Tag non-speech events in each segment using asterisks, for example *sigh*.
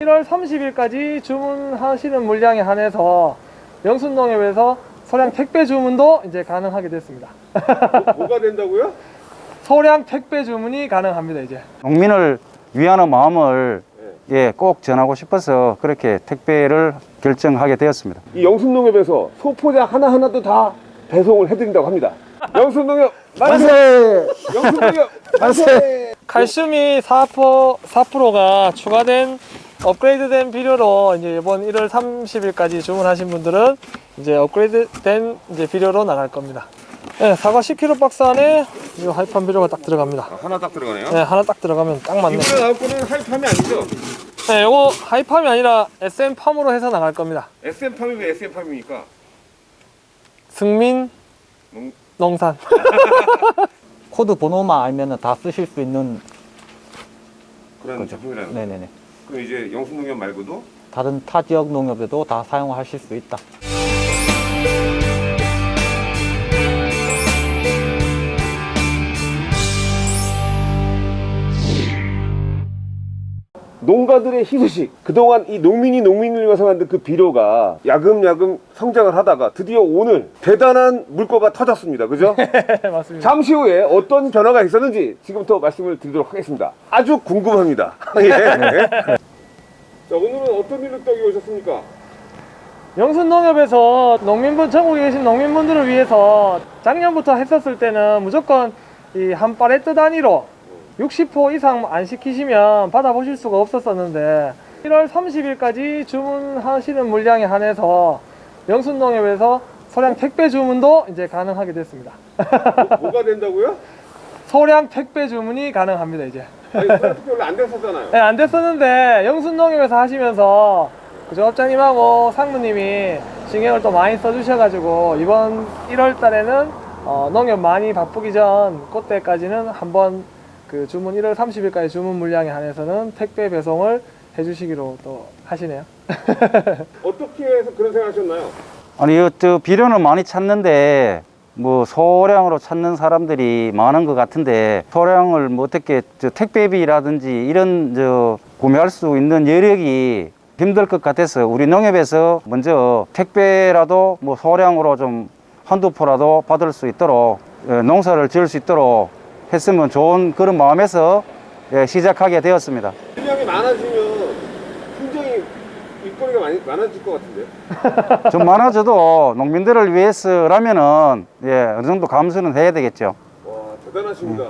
일월 30일까지 주문하시는 물량에 한해서 영순농협에서 소량 택배 주문도 이제 가능하게 됐습니다. *laughs* 뭐 가 된다고요? 소량 택배 주문이 가능합니다 이제. 농민을 위하는 마음을 예, 꼭 전하고 싶어서 그렇게 택배를 결정하게 되었습니다. 이 영순농협에서 소포자 하나하나도 다 배송을 해드린다고 합니다. 영순농협 만세! 영순농협 *laughs* 만세! 칼슘이 4%, 4%가 추가된 업그레이드된 비료로 이제 이번 1월 30일까지 주문하신 분들은 이제 업그레이드된 이제 비료로 나갈 겁니다. 네, 사과 10kg 박스 안에 이 하이팜 비료가 딱 들어갑니다. 하나 딱 들어가네요. 네, 하나 딱 들어가면 딱 맞네. 이번에 나올 거는 하이팜이 아니죠? 네, 요거 하이팜이 아니라 SM팜으로 해서 나갈 겁니다. SM팜이 왜 SM팜입니까? 승민 농- 농산. *laughs* 코드 번호만 알면 다 쓰실 수 있는 그런 제품이라는 거. 네네네 그럼 이제 영순농협 말고도 다른 타 지역 농협에도 다 사용하실 수 있다 농가들의 희소식 그동안 이 농민이 농민을 위해서 만든 그 비료가 야금야금 성장을 하다가 드디어 오늘 대단한 물꼬가 터졌습니다 그죠? *laughs* 네, 맞습니다. 잠시 후에 어떤 변화가 있었는지 지금부터 말씀을 드리도록 하겠습니다 아주 궁금합니다 *laughs* 예. 자 오늘은 어떤 일로 떡이 오셨습니까? 영순농협에서 농민분 전국에 계신 농민분들을 위해서 작년부터 했었을 때는 무조건 이 한 팔레트 단위로 60호 이상 안 시키시면 받아보실 수가 없었었는데 1월 30일까지 주문하시는 물량에 한해서 영순농협에서 소량 택배 주문도 이제 가능하게 됐습니다. *laughs* 뭐 가 된다고요? 소량 택배 주문이 가능합니다 이제. 아니 솔직히 원래 안 됐었잖아요 *laughs* 네, 안 됐었는데 영순농협에서 하시면서 그 조합장님하고 상무님이 신경을 또 많이 써주셔가지고 이번 1월 달에는 어, 농협 많이 바쁘기 전 그때까지는 한번 그 주문 1월 30일까지 주문 물량에 한해서는 택배 배송을 해주시기로 또 하시네요. *laughs* 어떻게 해서 그런 생각 하셨나요? 아니, 이저 비료는 많이 찾는데 뭐 소량으로 찾는 사람들이 많은 것 같은데 소량을 뭐 어떻게 저 택배비라든지 이런 저 구매할 수 있는 여력이 힘들 것 같아서 우리 농협에서 먼저 택배라도 뭐 소량으로 좀 한두 포라도 받을 수 있도록 예, 농사를 지을 수 있도록 했으면 좋은 그런 마음에서 예, 시작하게 되었습니다. 물량이 많아지면 굉장히 일거리가 많이 많아질 것 같은데 *laughs* 좀 많아져도 농민들을 위해서라면은 예, 어느 정도 감수는 해야 되겠죠. 와 대단하십니다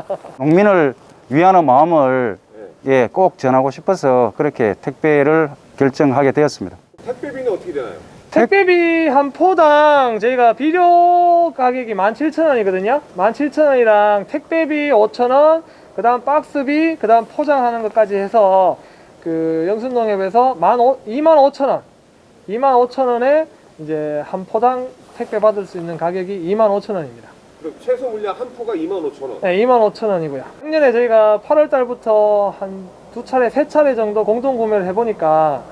*laughs* 농민을 위하는 마음을 예, 꼭 전하고 싶어서 그렇게 택배를 결정하게 되었습니다. 택배비는 어떻게 되나요? 택배비 한 포당 저희가 비료 가격이 17,000원이거든요. 17,000원이랑 택배비 5,000원, 그 다음 박스비, 그 다음 포장하는 것까지 해서 그 영순농협에서 25,000원, 25,000원에 이제 한 포당 택배 받을 수 있는 가격이 25,000원입니다. 그럼 최소 물량 한 포가 25,000원 네, 25,000원이고요. 작년에 저희가 8월 달부터 한 두 차례, 세 차례 정도 공동 구매를 해보니까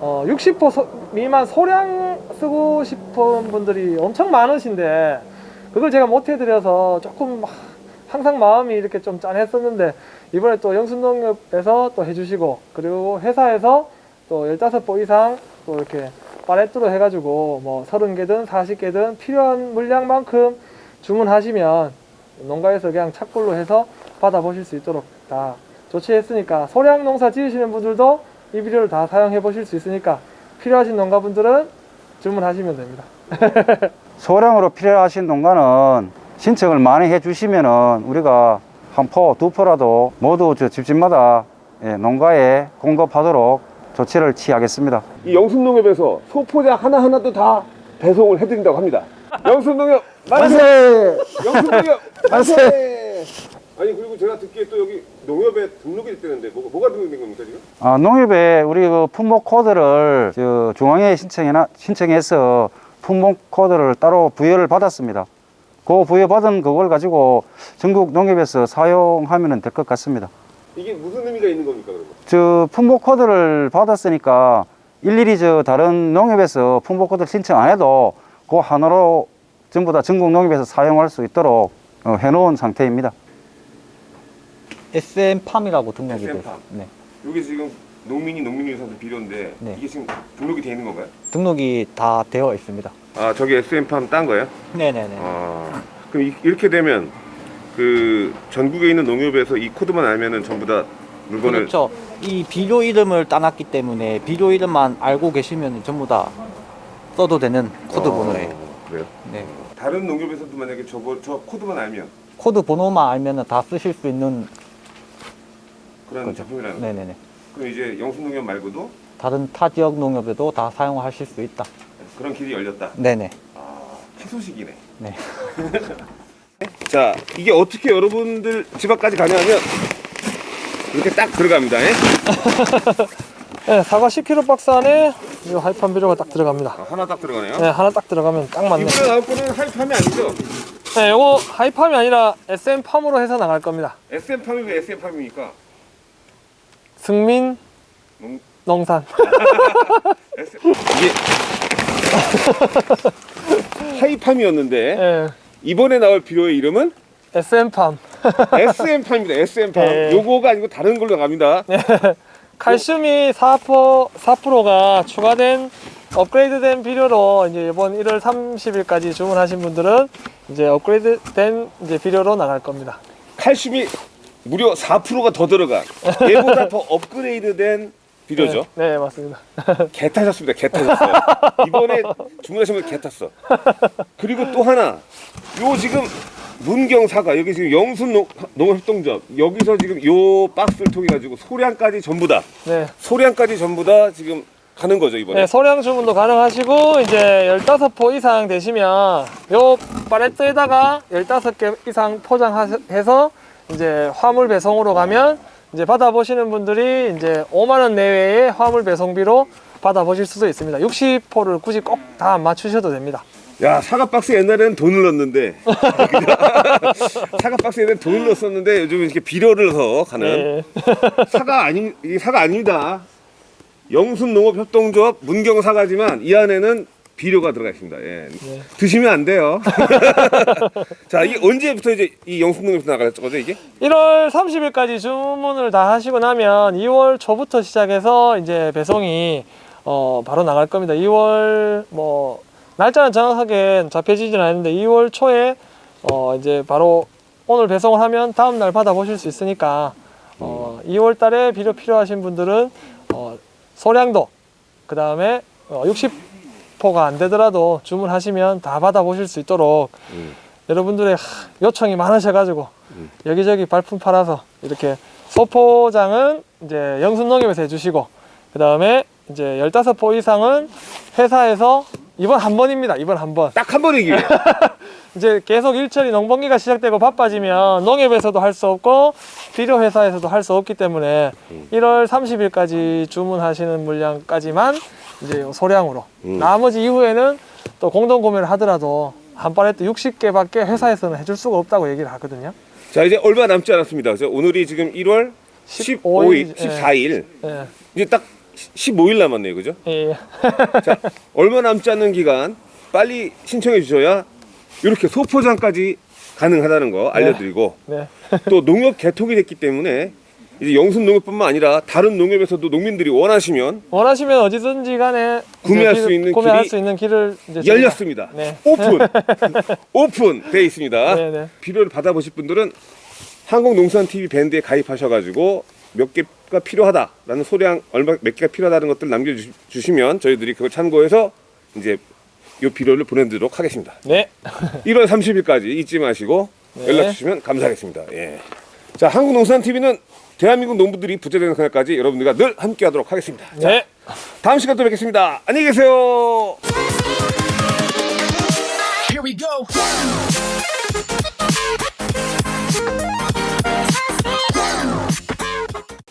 어, 60% 소- 미만 소량 쓰고 싶은 분들이 엄청 많으신데 그걸 제가 못 해드려서 조금 막 항상 마음이 이렇게 좀 짠했었는데 이번에 또 영순농협에서 또 해주시고 그리고 회사에서 또 15포 이상 또 이렇게 팔레트로 해가지고 뭐 30개든 40개든 필요한 물량만큼 주문하시면 농가에서 그냥 착불로 해서 받아보실 수 있도록 다 조치했으니까 소량 농사 지으시는 분들도 이 비료를 다 사용해 보실 수 있으니까 필요하신 농가분들은 주문하시면 됩니다. *laughs* 소량으로 필요하신 농가는 신청을 많이 해 주시면은 우리가 한 포, 두 포라도 모두 저 집집마다 예, 농가에 공급하도록 조치를 취하겠습니다. 이 영순농협에서 소포자 하나하나도 다 배송을 해드린다고 합니다 영순농협 만세! 영순농협 만세! 아니 그리고 제가 듣기에 또 여기 농협에 등록이 됐다는데 뭐가, 뭐가 등록된 겁니까 지금? 아, 농협에 우리 그 품목 코드를 저 중앙에 신청해나, 신청해서 품목 코드를 따로 부여를 받았습니다. 그 부여받은 그걸 가지고 전국 농협에서 사용하면 될 것 같습니다. 이게 무슨 의미가 있는 겁니까 그러면? 저 품목 코드를 받았으니까 일일이 저 다른 농협에서 품목 코드 신청 안 해도 그 하나로 전부 다 전국 농협에서 사용할 수 있도록 어, 해놓은 상태입니다. SM팜이라고 등록이 SM 돼요. 팜. 네. 여기 지금 농민이 위해서 비료인데 네. 이게 지금 등록이 돼 있는 건가요? 등록이 다 되어 있습니다. 아 저기 SM팜 딴 거예요? 네네네. 아 그럼 이, 이렇게 되면 그 전국에 있는 농협에서 이 코드만 알면은 전부 다 물건을 그렇죠. 이 비료 이름을 따놨기 때문에 비료 이름만 알고 계시면 전부 다 써도 되는 코드 어, 번호예요. 그래요? 네. 다른 농협에서도 만약에 저거 저 코드만 알면 코드 번호만 알면 다 쓰실 수 있는 그런 거죠. 제품이라는 거예요. 네네네. 그럼 이제 영순농협 말고도 다른 타 지역 농협에도 다 사용하실 수 있다. 그런 길이 열렸다. 네네. 아 희소식이네. 네. *laughs* 자 이게 어떻게 여러분들 집 앞까지 가냐면 이렇게 딱 들어갑니다. 예? *laughs* 네, 사과 10kg 박스 안에 이 하이팜 비료가 딱 들어갑니다. 아, 하나 딱 들어가네요. 네, 하나 딱 들어가면 딱 맞네. 이번에 나올 거는 하이팜이 아니죠? 네, 요거 하이팜이 아니라 SM팜으로 해서 나갈 겁니다. SM팜이 왜 SM팜입니까? 승민 농- 농산. S... 이게 하이팜이었는데 네, *laughs* 이번에 나올 비료의 이름은 SM팜. SM팜입니다. SM팜. 네. 요거가 아니고 다른 걸로 갑니다. 칼슘이 4%, 4%가 추가된 업그레이드된 비료로 이제 이번 1월 30일까지 주문하신 분들은 이제 업그레이드된 이제 비료로 나갈 겁니다. 칼슘이 무려 4%가 더 들어간 얘보다 더 업그레이드된 비료죠. 네, 네, 맞습니다. *laughs* 개 타셨습니다. 개 타셨어요. 이번에 주문하신 분개 탔어. 그리고 또 하나, 요 지금 문경 사과 여기 지금 영순 농- 농업협동조합 여기서 지금 요 박스를 통해 가지고 소량까지 전부 다 네. 소량까지 전부 다 지금 가는 거죠 이번에. 네, 소량 주문도 가능하시고 이제 15포 이상 되시면 요 팔레트에다가 15개 이상 포장해서 이제 화물 배송으로 가면 이제 받아보시는 분들이 이제 5만 원 내외의 화물 배송비로 받아보실 수도 있습니다. 60포를 굳이 꼭다안 맞추셔도 됩니다. 야 사과 박스 옛날에는 돈을 넣었는데 *laughs* 사과 박스에 는 돈을 넣었었는데 요즘 이렇게 비료를 넣어 가는 네. *laughs* 사과 아니 이게 사과 아닙니다. 영순 농업 협동조합 문경 사과지만 이 안에는 비료가 들어가 있습니다. 예. 네. 드시면 안 돼요. *laughs* 자, 이게 언제부터 이제 이 영순 농업에서 나갈 거죠, 이게? 1월 30일까지 주문을 다 하시고 나면 2월 초부터 시작해서 이제 배송이 어 바로 나갈 겁니다. 2월 뭐 날짜는 정확하게 잡혀지지는 않는데 2월 초에 어 이제 바로 오늘 배송을 하면 다음 날 받아 보실 수 있으니까 어 2월 달에 비료 필요하신 분들은 어 소량도 그 다음에 어 60포가 안 되더라도 주문하시면 다 받아 보실 수 있도록 음. 여러분들의 하, 요청이 많으셔가지고 여기저기 발품 팔아서 이렇게 소포장은 이제 영순농협에서 해주시고 그 다음에 이제 15포 이상은 회사에서 이번 한 번입니다. 이번 한 번. 딱 한 번이기 위해. *laughs* 이제 계속 일처리 농번기가 시작되고 바빠지면 농협에서도 할 수 없고 비료 회사에서도 할 수 없기 때문에 1월 30일까지 주문하시는 물량까지만 이제 소량으로 음. 나머지 이후에는 또 공동 구매를 하더라도 한 팔레트 60개밖에 회사에서는 해줄 수가 없다고 얘기를 하거든요. 자, 이제 얼마 남지 않았습니다. 그죠? 오늘이 지금 1월 15일, 15일, 14일. 예, 이제 딱 15일 남았네요. 그죠? 예. *laughs* 자, 얼마 남지 않는 기간 빨리 신청해 주셔야 이렇게 소포장까지 가능하다는 거 알려드리고 네. 또 농협 개통이 됐기 때문에 이제 영순 농협뿐만 아니라 다른 농협에서도 농민들이 원하시면 원하시면 어디든지 간에 구매할 이제 수 있는 구매할 길이 수 있는 길을 열렸습니다. 네. 오픈 *laughs* 오픈 돼 있습니다. 네, 네. 비료를 받아보실 분들은 한국농산TV 밴드에 가입하셔가지고 몇 개가 필요하다라는 소량 얼마 몇 개가 필요하다는 것들 남겨주시면 저희들이 그걸 참고해서 이제 요 비료를 보내드리도록 하겠습니다. 네. 1월 30일까지 잊지 마시고 네. 연락 주시면 감사하겠습니다. 예. 자 한국농산TV는 대한민국 농부들이 부재되는 그날까지 여러분들과 늘 함께 하도록 하겠습니다. 자, 네. 다음 시간에 또 뵙겠습니다. 안녕히 계세요.